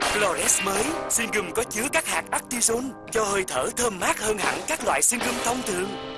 Flores mới, xuyên gum có chứa các hạt artisan cho hơi thở thơm mát hơn hẳn các loại xuyên gum thông thường.